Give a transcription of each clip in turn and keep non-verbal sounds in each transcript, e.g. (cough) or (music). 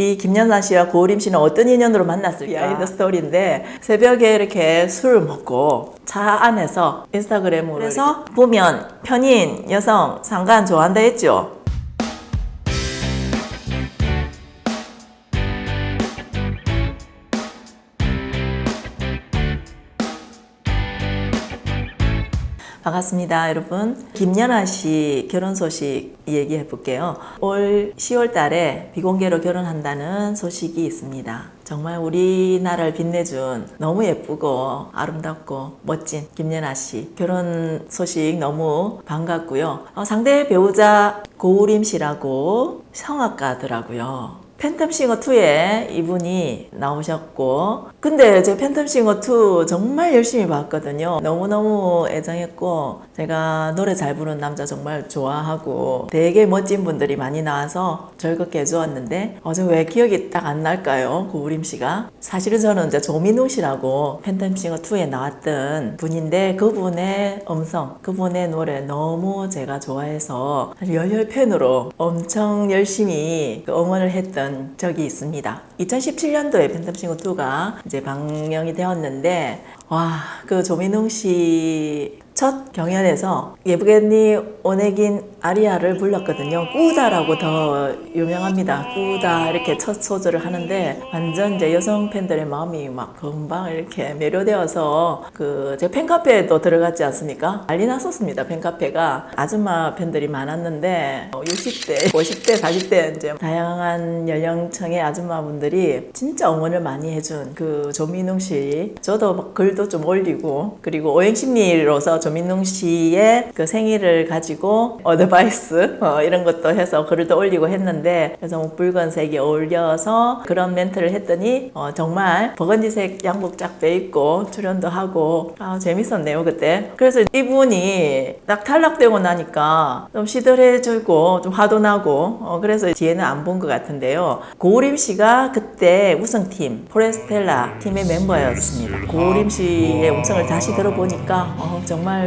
이 김연아 씨와 고우림 씨는 어떤 인연으로 만났을까? 비하인드 스토리인데 새벽에 이렇게 술을 먹고 차 안에서 인스타그램으로 해서 보면 편인 여성 상관 좋아한다 했죠. 반갑습니다, 여러분. 김연아 씨 결혼 소식 얘기해 볼게요. 올 10월 달에 비공개로 결혼한다는 소식이 있습니다. 정말 우리나라를 빛내준 너무 예쁘고 아름답고 멋진 김연아 씨 결혼 소식 너무 반갑고요. 어, 상대 배우자 고우림 씨라고 성악가더라고요. 팬텀싱어 2에 이분이 나오셨고 근데 제 팬텀싱어 2 정말 열심히 봤거든요. 너무너무 애정했고 제가 노래 잘 부르는 남자 정말 좋아하고 되게 멋진 분들이 많이 나와서 즐겁게 해주었는데 어제 왜 기억이 딱 안 날까요? 고우림 씨가? 사실은 저는 이제 조민우 씨라고 팬텀싱어 2에 나왔던 분인데 그분의 음성 그분의 노래 너무 제가 좋아해서 열혈 팬으로 엄청 열심히 그 응원을 했던 적이 있습니다. 2017년도에 팬텀싱어 2가 이제 방영이 되었는데 와 그 조민웅 씨 첫 경연에서 예브게니 오네긴 아리아를 불렀거든요. 꾸다라고 더 유명합니다. 꾸다 이렇게 첫 소절을 하는데 완전 이제 여성 팬들의 마음이 막 금방 이렇게 매료되어서 그 제 팬카페에도 들어갔지 않습니까? 난리 났었습니다. 팬카페가 아줌마 팬들이 많았는데 60대, 50대, 40대 이제 다양한 연령층의 아줌마분들이 진짜 응원을 많이 해준 그 조민웅 씨 저도 막 글도 좀 올리고 그리고 오행심리로서 조민웅 씨의 그 생일을 가지고 어드바이스 어, 이런 것도 해서 글을 또 올리고 했는데 그래서 뭐 붉은색이 어울려서 그런 멘트를 했더니 어, 정말 버건디색 양복 쫙 빼입고 출연도 하고 아, 재밌었네요 그때. 그래서 이분이 딱 탈락되고 나니까 좀 시들해지고 좀 화도 나고 어, 그래서 뒤에는 안 본 것 같은데요. 고우림 씨가 그때 우승팀 포레스텔라 팀의 멤버였습니다. 고우림 씨의 음성을 다시 들어보니까 어, 정말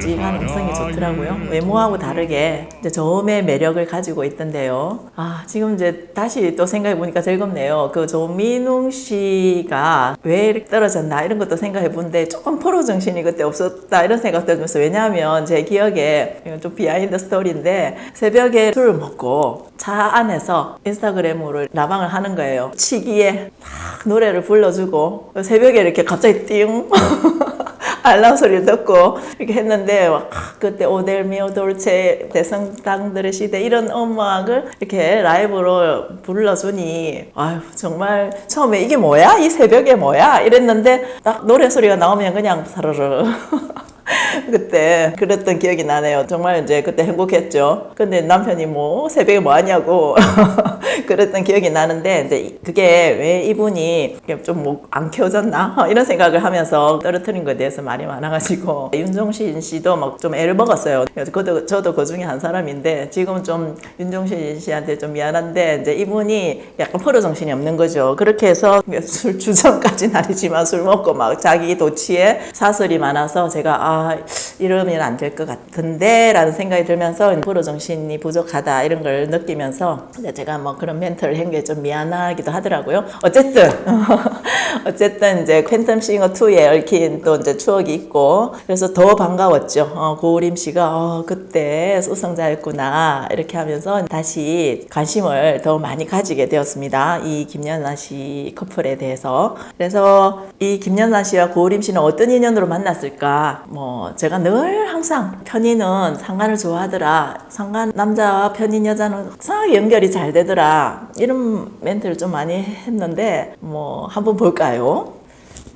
찡한 음성이 좋더라고요. 외모하고 다르게 이제 저음의 매력을 가지고 있던데요. 아 지금 이제 다시 또 생각해 보니까 즐겁네요. 그 조민웅 씨가 왜 이렇게 떨어졌나 이런 것도 생각해 보는데 조금 프로 정신이 그때 없었다 이런 생각도 들면서 왜냐하면 제 기억에 이건 좀 비하인드 스토리인데 새벽에 술을 먹고 차 안에서 인스타그램으로 라방을 하는 거예요. 치기에 막 노래를 불러주고 새벽에 이렇게 갑자기 띵 (laughs) (laughs) 알람 소리를 듣고 이렇게 했는데 와, 그때 오델미오 돌체 대성당들의 시대 이런 음악을 이렇게 라이브로 불러주니 아유 정말 처음에 이게 뭐야? 이 새벽에 뭐야? 이랬는데 딱 노래 소리가 나오면 그냥 사르르 (laughs) (laughs) 그때 그랬던 기억이 나네요. 정말 이제 그때 행복했죠. 근데 남편이 뭐 새벽에 뭐 하냐고 (laughs) 그랬던 기억이 나는데 이제 그게 왜 이분이 좀 뭐안 켜졌나 (laughs) 이런 생각을 하면서 떨어뜨린 것에 대해서 말이 많아가지고 윤종신 씨도 막 좀 애를 먹었어요. 그래서 저도, 그 중에 한 사람인데 지금은 좀 윤종신 씨한테 좀 미안한데 이제 이분이 약간 프로 정신이 없는 거죠. 그렇게 해서 술 주정까지는 아니지만 술 먹고 막 자기 도취에 사설이 많아서 제가 아 이러면 안 될 것 같은데 라는 생각이 들면서 프로 정신이 부족하다 이런 걸 느끼면서 제가 뭐 그런 멘트를 한 게 좀 미안하기도 하더라고요. 어쨌든 (laughs) (laughs) 어쨌든 이제 팬텀 싱어 2에 얽힌 또 이제 추억이 있고 그래서 더 반가웠죠. 어, 고우림 씨가 어, 그때 우승자였구나 이렇게 하면서 다시 관심을 더 많이 가지게 되었습니다. 이 김연아 씨 커플에 대해서 그래서 이 김연아 씨와 고우림 씨는 어떤 인연으로 만났을까? 뭐 제가 늘 항상 편인은 상관을 좋아하더라. 상관 남자와 편인 여자는 이상하게 연결이 잘 되더라. 이런 멘트를 좀 많이 했는데 뭐 한번 볼까 요?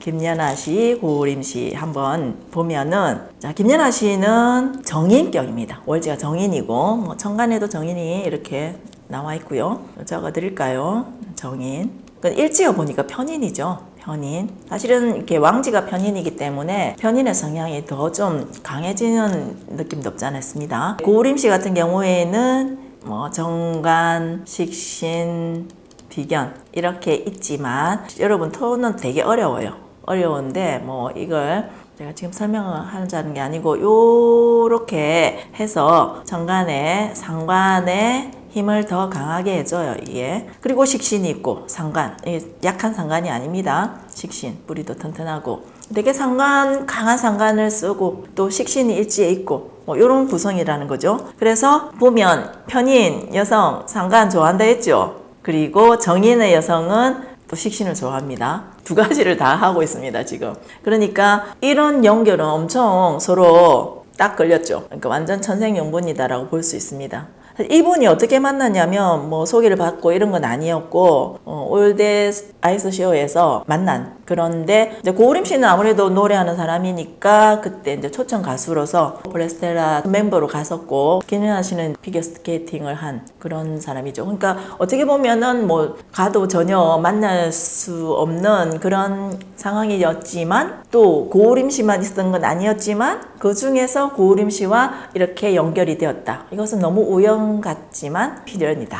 김연아 씨, 고우림 씨 한번 보면은 자 김연아 씨는 정인격입니다. 월지가 정인이고 뭐 천간에도 정인이 이렇게 나와 있고요. 적어 드릴까요? 정인. 그 일지어 보니까 편인이죠. 편인. 사실은 이렇게 왕지가 편인이기 때문에 편인의 성향이 더 좀 강해지는 느낌도 없지 않았습니다. 고우림 씨 같은 경우에는 뭐 정관, 식신, 비견 이렇게 있지만 여러분 토는 되게 어려워요. 어려운데 뭐 이걸 제가 지금 설명을 하자는 게 아니고 요렇게 해서 정관에 상관에 힘을 더 강하게 해줘요 이게. 그리고 식신이 있고 상관. 이게 약한 상관이 아닙니다. 식신. 뿌리도 튼튼하고. 되게 상관 강한 상관을 쓰고 또 식신이 일지에 있고 뭐 이런 구성이라는 거죠. 그래서 보면 편인 여성 상관 좋아한다 했죠 그리고 정인의 여성은 또 식신을 좋아합니다. 두 가지를 다 하고 있습니다, 지금. 그러니까 이런 연결은 엄청 서로 딱 걸렸죠. 그러니까 완전 천생연분이다라고 볼 수 있습니다. 이분이 어떻게 만났냐면 뭐 소개를 받고 이런 건 아니었고 어, 올댓 아이스 쇼에서 만난 그런데 이제 고우림 씨는 아무래도 노래하는 사람이니까 그때 이제 초청 가수로서 포레스텔라 멤버로 갔었고 김연아 씨는 피겨스케이팅을 한 그런 사람이죠. 그러니까 어떻게 보면은 뭐 가도 전혀 만날 수 없는 그런 상황이었지만 또 고우림 씨만 있었던 건 아니었지만 그 중에서 고우림 씨와 이렇게 연결이 되었다. 이것은 너무 우연 같지만 필연이다.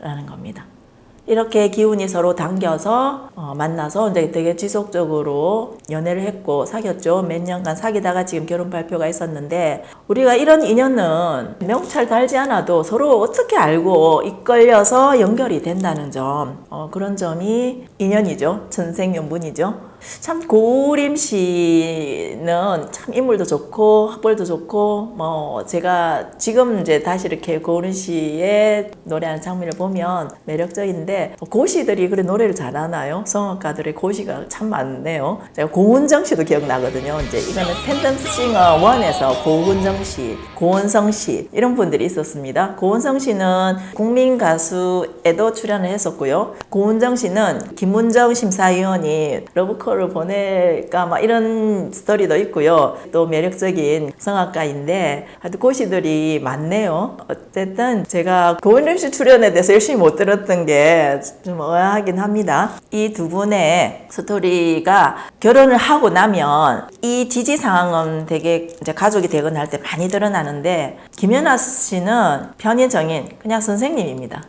라는 겁니다. 이렇게 기운이 서로 당겨서 어, 만나서 이제 되게 지속적으로 연애를 했고 사귀었죠. 몇 년간 사귀다가 지금 결혼 발표가 있었는데 우리가 이런 인연은 명찰 달지 않아도 서로 어떻게 알고 이끌려서 연결이 된다는 점 어, 그런 점이 인연이죠. 천생연분이죠. 참 고림 씨는 참 인물도 좋고 학벌도 좋고 뭐 제가 지금 이제 다시 이렇게 고림 씨의 노래하는 장면을 보면 매력적인데 고시들이 그래 노래를 잘하나요? 성악가들의 고시가 참 많네요. 제가 고은정 씨도 기억나거든요. 이제 이거는 팬덤 싱어 1에서 고은정 씨, 고은성 씨 이런 분들이 있었습니다. 고은성 씨는 국민 가수에도 출연을 했었고요. 고은정 씨는 김문정 심사위원이 러브콜 를 보낼까 막 이런 스토리도 있고요. 또 매력적인 성악가인데 하여튼 고시들이 많네요. 어쨌든 제가 고은 림 씨 출연에 대해서 열심히 못 들었던 게 좀 의아하긴 합니다. 이 두 분의 스토리가 결혼을 하고 나면 이 지지 상황은 되게 이제 가족이 되거나 할 때 많이 드러나는데 김연아 씨는 편의정인 그냥 선생님입니다.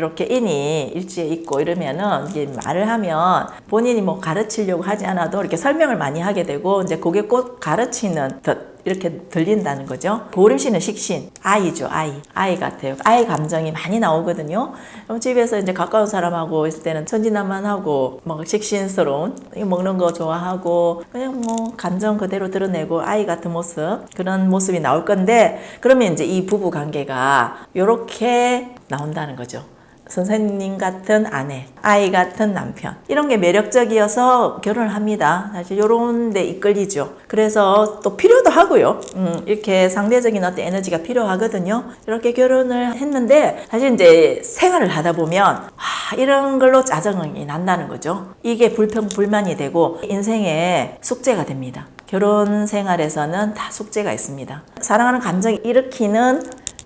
이렇게 인이 일지에 있고 이러면은 이게 말을 하면 본인이 뭐 가르치려고 하지 않아도 이렇게 설명을 많이 하게 되고 이제 그게 꼭 가르치는 듯 이렇게 들린다는 거죠. 보름 씨는 식신, 아이죠, 아이. 아이 같아요. 아이 감정이 많이 나오거든요. 그럼 집에서 이제 가까운 사람하고 있을 때는 천진난만하고 막 식신스러운 먹는 거 좋아하고 그냥 뭐 감정 그대로 드러내고 아이 같은 모습 그런 모습이 나올 건데 그러면 이제 이 부부 관계가 이렇게 나온다는 거죠. 선생님 같은 아내, 아이 같은 남편 이런 게 매력적이어서 결혼을 합니다. 사실 이런 데 이끌리죠. 그래서 또 필요도 하고요. 음, 이렇게 상대적인 어떤 에너지가 필요하거든요. 이렇게 결혼을 했는데 사실 이제 생활을 하다 보면 아, 이런 걸로 짜증이 난다는 거죠. 이게 불평 불만이 되고 인생의 숙제가 됩니다. 결혼 생활에서는 다 숙제가 있습니다. 사랑하는 감정이 일으키는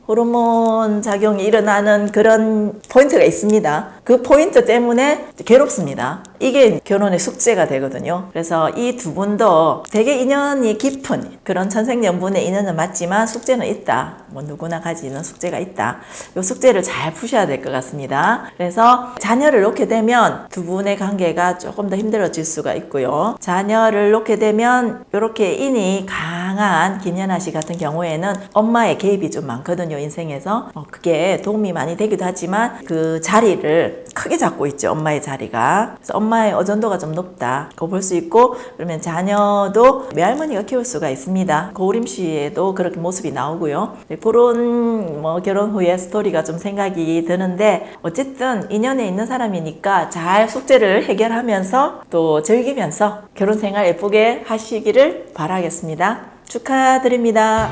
호르몬 작용이 일어나는 그런 포인트가 있습니다. 그 포인트 때문에 괴롭습니다. 이게 결혼의 숙제가 되거든요. 그래서 이 두 분도 되게 인연이 깊은 그런 천생연분의 인연은 맞지만 숙제는 있다. 뭐 누구나 가지는 숙제가 있다. 이 숙제를 잘 푸셔야 될 것 같습니다. 그래서 자녀를 놓게 되면 두 분의 관계가 조금 더 힘들어질 수가 있고요. 자녀를 놓게 되면 이렇게 인이 강한 김연아 씨 같은 경우에는 엄마의 개입이 좀 많거든요. 인생에서 어, 그게 도움이 많이 되기도 하지만 그 자리를 크게 잡고 있죠. 엄마의 자리가. 그래서 엄마의 의존도가 좀 높다. 그거 볼 수 있고 그러면 자녀도 외할머니가 키울 수가 있습니다. 고우림 씨에도 그렇게 모습이 나오고요. 네, 그런 뭐 결혼 후에 스토리가 좀 생각이 드는데 어쨌든 인연에 있는 사람이니까 잘 숙제를 해결하면서 또 즐기면서 결혼 생활 예쁘게 하시기를 바라겠습니다. 축하드립니다.